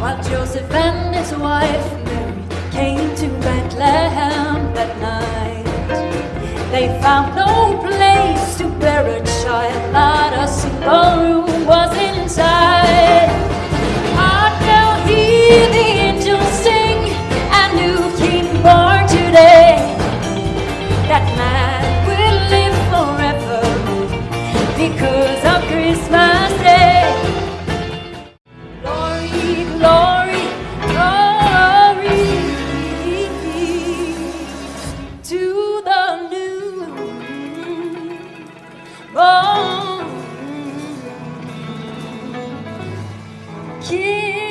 While Joseph and his wife Mary came to Bethlehem that night, they found no place to bear a child, not a single room was inside. Art thou hear the angels sing, a new king born today, that man will live forever because que